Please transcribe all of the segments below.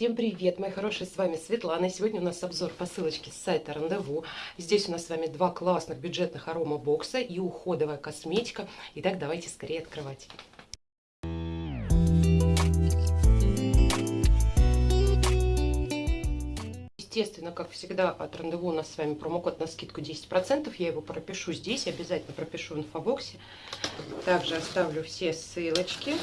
Всем привет, мои хорошие, с вами Светлана. Сегодня у нас обзор посылочки с сайта Рандеву. Здесь у нас с вами два классных бюджетных арома бокса и уходовая косметика. Итак, давайте скорее открывать. Естественно, как всегда, от Рандеву у нас с вами промокод на скидку 10%. Я его пропишу здесь, обязательно пропишу в инфобоксе. Также оставлю все ссылочки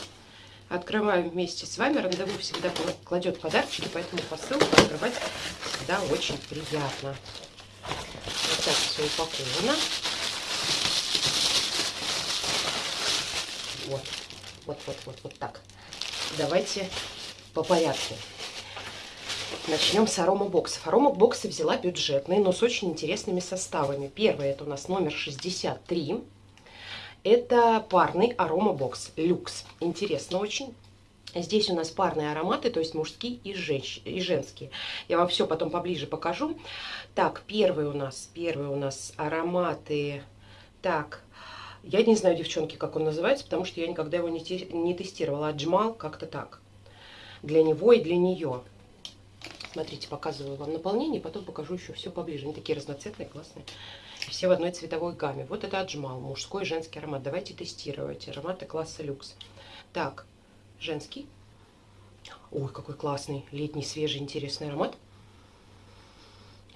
открываем вместе с вами. Рандеву всегда кладет подарочки, поэтому посылку открывать всегда очень приятно. Вот так все упаковано. Вот, вот, вот, вот, вот так. Давайте по порядку. Начнем с аромабоксов. Аромабоксы взяла бюджетные, но с очень интересными составами. Первый это у нас номер 63. Это парный аромабокс люкс. Интересно очень. Здесь у нас парные ароматы, то есть мужские и, женщ... и женские. Я вам все потом поближе покажу. Так, первый у нас, первый у нас ароматы. Так, я не знаю, девчонки, как он называется, потому что я никогда его не, те... не тестировала. Отжимал как-то так. Для него и для нее. Смотрите, показываю вам наполнение, потом покажу еще все поближе. Они такие разноцветные, классные. Все в одной цветовой гамме. Вот это отжимал, мужской и женский аромат. Давайте тестировать. Ароматы класса люкс. Так, женский. Ой, какой классный, летний, свежий, интересный аромат.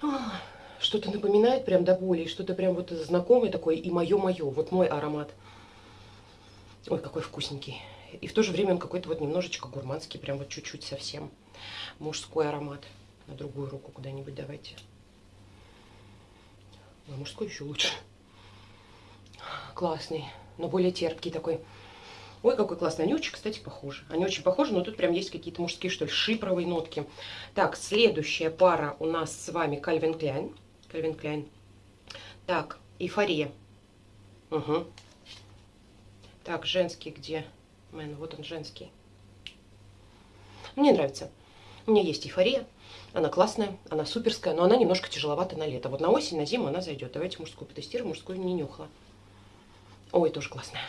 А, что-то напоминает прям до боли, что-то прям вот знакомое такое, и мое-мое, вот мой аромат. Ой, какой вкусненький. И в то же время он какой-то вот немножечко гурманский, прям вот чуть-чуть совсем. Мужской аромат. На другую руку куда-нибудь давайте. А мужской еще лучше. Классный, но более терпкий такой. Ой, какой классный. Они очень, кстати, похожи. Они очень похожи, но тут прям есть какие-то мужские, что ли, шипровые нотки. Так, следующая пара у нас с вами Кальвин Кляйн. Кальвин Кляйн. Так, эйфория. Угу. Так, женский где? Мэн, вот он женский. Мне нравится. У меня есть эйфория. Она классная, она суперская, но она немножко тяжеловата на лето. Вот на осень, на зиму она зайдет. Давайте мужскую потестируем. Мужскую не нюхала. Ой, тоже классная.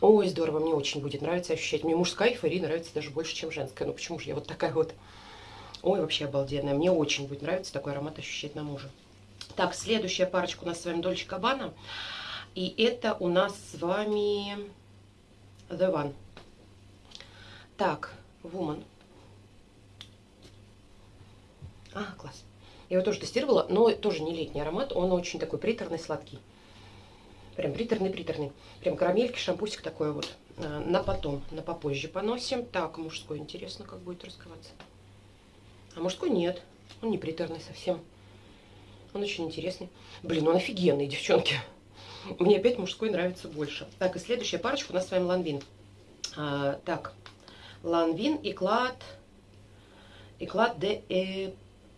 Ой, здорово, мне очень будет нравиться ощущать. Мне мужская эйфория нравится даже больше, чем женская. Ну почему же я вот такая вот? Ой, вообще обалденная. Мне очень будет нравиться такой аромат ощущать на муже. Так, следующая парочка у нас с вами Дольче Кабана. И это у нас с вами The One. Так, Woman. А, класс. Я его тоже тестировала, но тоже не летний аромат. Он очень такой приторный, сладкий. Прям приторный-приторный. Прям карамельки, шампусик такой вот. А, на потом, на попозже поносим. Так, мужской, интересно, как будет раскрываться. А мужской нет. Он не приторный совсем. Он очень интересный. Блин, он офигенный, девчонки. Мне опять мужской нравится больше. Так, и следующая парочка у нас с вами Ланвин. А, так, Ланвин и Клад... И Клад де...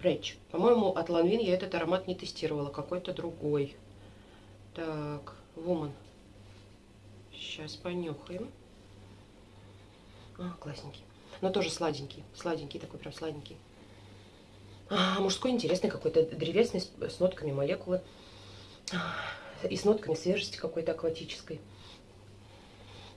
Рэч. По-моему, от Ланвин я этот аромат не тестировала. Какой-то другой. Так, Woman. Сейчас понюхаем. А, классненький. Но тоже сладенький. Сладенький такой, прям сладенький. А, мужской интересный какой-то, древесный, с, с нотками молекулы. И с нотками свежести какой-то акватической.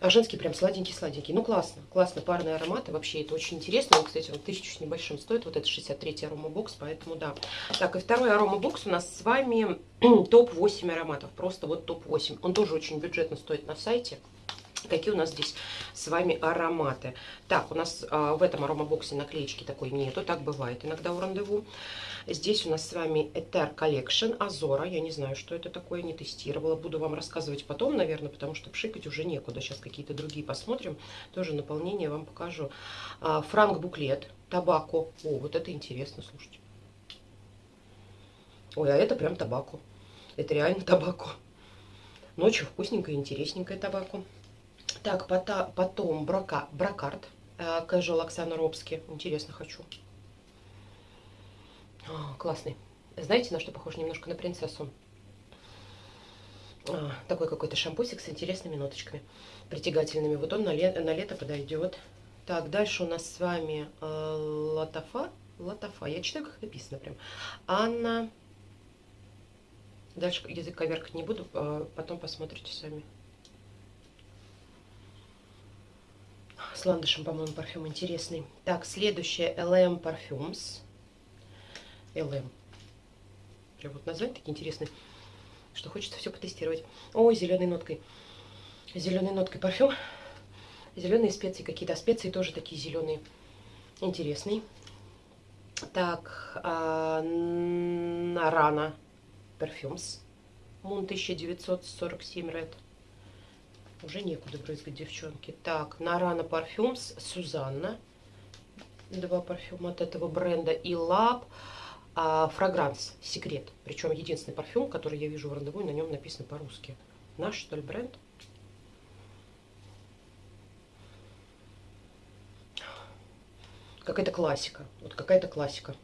А женский прям сладенький-сладенький. Ну, классно. Классно. Парные ароматы. Вообще, это очень интересно. Он, кстати, вот тысячу с небольшим стоит. Вот это 63-й аромабокс, поэтому да. Так, и второй аромабокс у нас с вами топ-8 ароматов. Просто вот топ-8. Он тоже очень бюджетно стоит на сайте. Какие у нас здесь с вами ароматы? Так, у нас а, в этом аромабоксе наклеечки такой нету, так бывает иногда у рандеву. Здесь у нас с вами Ether Collection Азора. Я не знаю, что это такое, не тестировала. Буду вам рассказывать потом, наверное, потому что пшикать уже некуда. Сейчас какие-то другие посмотрим. Тоже наполнение вам покажу. А, Франк Буклет, Табако. О, вот это интересно, слушайте. Ой, а это прям табаку. Это реально табаку. Ночью вкусненькое, интересненькое табаку. Так, потом брока, брокарт. Casual Оксана Робски. Интересно, хочу. О, классный. Знаете, на что похож? Немножко на принцессу. А, такой какой-то шампусик с интересными ноточками, притягательными. Вот он на, ле на лето подойдет. Так, дальше у нас с вами э, Латафа. Латафа. Я читаю, как написано прям. Анна. Дальше язык коверкать не буду, э, потом посмотрите сами. С ландышем, по-моему, парфюм интересный. Так, следующее LM Parfums. LM. Прям вот название такие интересные, что хочется все потестировать. Ой, зеленой ноткой. Зеленой ноткой парфюм. Зеленые специи какие-то. Специи тоже такие зеленые. Интересный. Так, а, Нарана Parfums. Мун 1947 Red. Уже некуда брызгать, девчонки. Так, Нарана Парфюмс, Сузанна. Два парфюма от этого бренда. И Лаб а, Фрагранс, Секрет. Причем единственный парфюм, который я вижу в рандеву, на нем написано по-русски. Наш, что ли, бренд? Какая-то классика. Вот какая-то классика.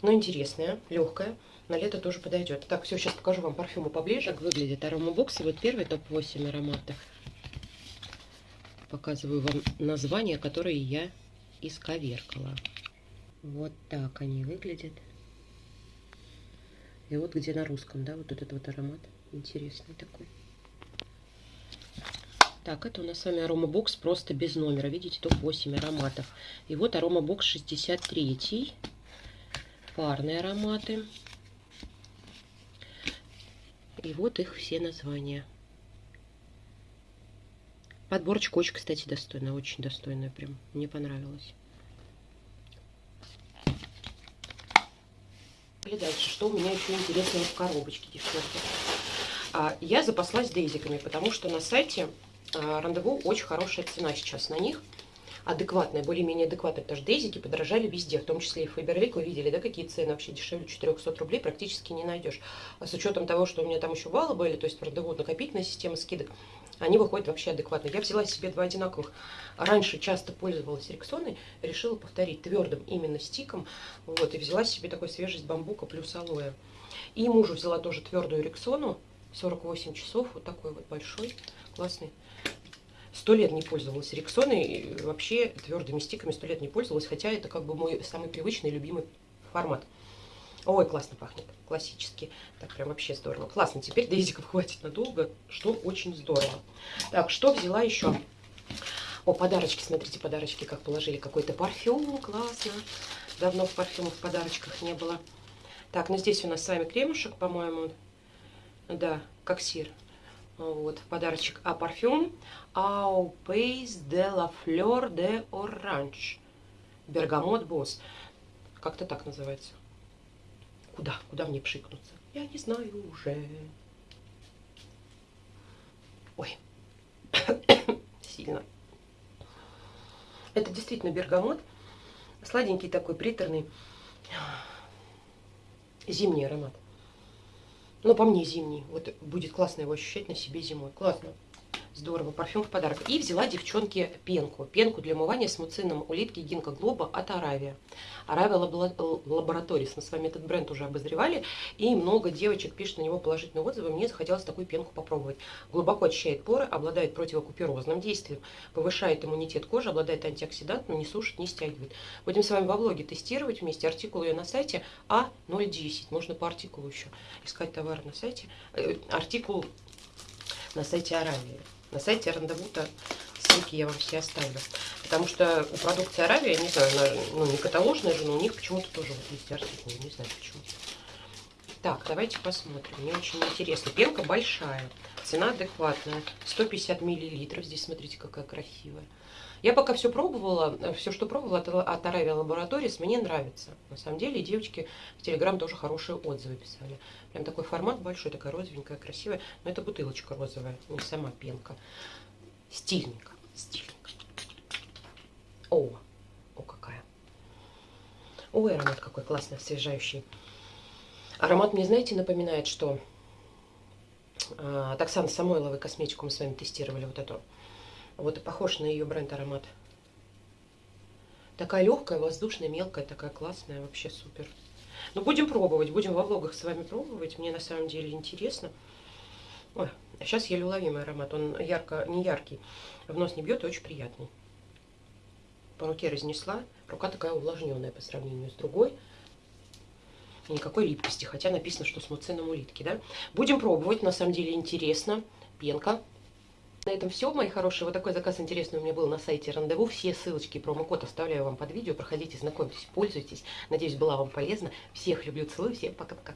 Но интересная, легкая. На лето тоже подойдет. Так, все, сейчас покажу вам парфюмы поближе. Как выглядит аромабокс. И вот первый топ-8 ароматов. Показываю вам названия, которые я исковеркала. Вот так они выглядят. И вот где на русском, да, вот этот вот аромат. Интересный такой. Так, это у нас с вами аромабокс просто без номера. Видите, топ-8 ароматов. И вот аромабокс 63. Парные ароматы. И вот их все названия. Подборочка очень, кстати, достойная. Очень достойная прям. Мне понравилось. И дальше, что у меня еще интересного в коробочке, девчонки. А, я запаслась дейзиками, потому что на сайте а, рандеву очень хорошая цена сейчас на них. Адекватная, более-менее адекватная, потому что дейзики подорожали везде, в том числе и Фаберлик. Вы видели, да, какие цены вообще дешевле 400 рублей практически не найдешь. А с учетом того, что у меня там еще баллы были, то есть рандеву накопительная система скидок, они выходят вообще адекватно. Я взяла себе два одинаковых. Раньше часто пользовалась Рексоной, решила повторить твердым именно стиком. Вот, и взяла себе такой свежесть бамбука плюс алоэ. И мужу взяла тоже твердую Рексону, 48 часов, вот такой вот большой, классный. Сто лет не пользовалась Рексоной, вообще твердыми стиками сто лет не пользовалась, хотя это как бы мой самый привычный, любимый формат. Ой, классно пахнет, классически. Так, прям вообще здорово. Классно, теперь дейзиков хватит надолго, что очень здорово. Так, что взяла еще? О, подарочки, смотрите, подарочки, как положили. Какой-то парфюм, классно. Давно в парфюмах в подарочках не было. Так, ну здесь у нас с вами кремушек, по-моему. Да, как сир. Вот, подарочек. А парфюм Au Pays de la Fleur de Orange. Бергамот Босс. Как-то так называется. Куда? Куда мне пшикнуться? Я не знаю уже. Ой. Сильно. Это действительно бергамот. Сладенький такой, приторный. Зимний аромат. Но по мне зимний. Вот будет классно его ощущать на себе зимой. Классно. Здорово, парфюм в подарок. И взяла девчонке пенку. Пенку для умывания с муцином улитки Гинка Глоба от Аравия. Аравия Лабораторис. Мы с вами этот бренд уже обозревали. И много девочек пишут на него положительные отзывы. Мне захотелось такую пенку попробовать. Глубоко очищает поры, обладает противокуперозным действием, повышает иммунитет кожи, обладает антиоксидантом, не сушит, не стягивает. Будем с вами во влоге тестировать вместе. Артикул ее на сайте А010. Можно по артикулу еще искать товар на сайте. Э, артикул на сайте Аравии. На сайте Рандевута ссылки я вам все оставлю. Потому что у продукции Аравия, не знаю, она, ну не каталожная же, но у них почему-то тоже вот есть артикул. Не знаю почему. Так, давайте посмотрим. Мне очень интересно. Пенка большая. Цена адекватная. 150 миллилитров. Здесь смотрите, какая красивая. Я пока все пробовала, все, что пробовала от, от Аравия Лабораторис, мне нравится. На самом деле, девочки в Телеграм тоже хорошие отзывы писали. Прям такой формат большой, такая розовенькая, красивая. Но это бутылочка розовая, не сама пенка. Стильненько, стильненько. О, о какая. Ой, аромат какой классный, освежающий. Аромат мне, знаете, напоминает, что а, от Оксаны Самойловой косметику мы с вами тестировали вот эту вот похож на ее бренд аромат. Такая легкая, воздушная, мелкая, такая классная, вообще супер. Ну, будем пробовать, будем во влогах с вами пробовать. Мне на самом деле интересно. Ой, сейчас еле уловимый аромат. Он ярко, не яркий, в нос не бьет и очень приятный. По руке разнесла. Рука такая увлажненная по сравнению с другой. Никакой липкости, хотя написано, что с муцином улитки, да? Будем пробовать, на самом деле интересно. Пенка На этом все, мои хорошие. Вот такой заказ интересный у меня был на сайте Рандеву. Все ссылочки и промокод оставляю вам под видео. Проходите, знакомьтесь, пользуйтесь. Надеюсь, была вам полезна. Всех люблю, целую. Всем пока-пока.